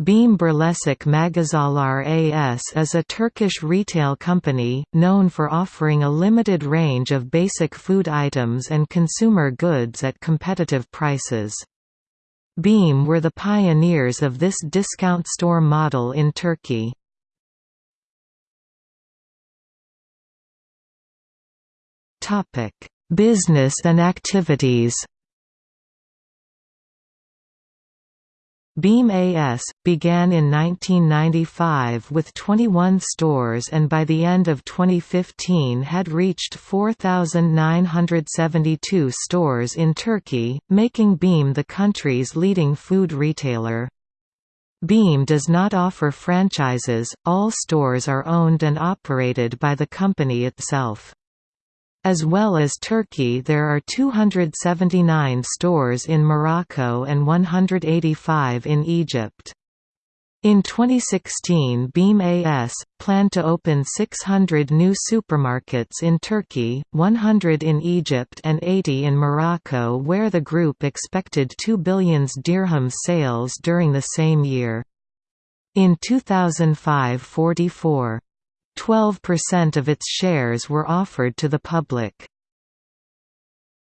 BİM Birleşik Magazanlar AS is a Turkish retail company, known for offering a limited range of basic food items and consumer goods at competitive prices. BİM were the pioneers of this discount store model in Turkey. Business and activities BİM AS, began in 1995 with 21 stores and by the end of 2015 had reached 4,972 stores in Turkey, making BİM the country's leading food retailer. Beam does not offer franchises, all stores are owned and operated by the company itself. As well as Turkey there are 279 stores in Morocco and 185 in Egypt. In 2016 BİM AS, planned to open 600 new supermarkets in Turkey, 100 in Egypt and 80 in Morocco where the group expected 2 billion dirhams sales during the same year. In 2005 44 12% of its shares were offered to the public.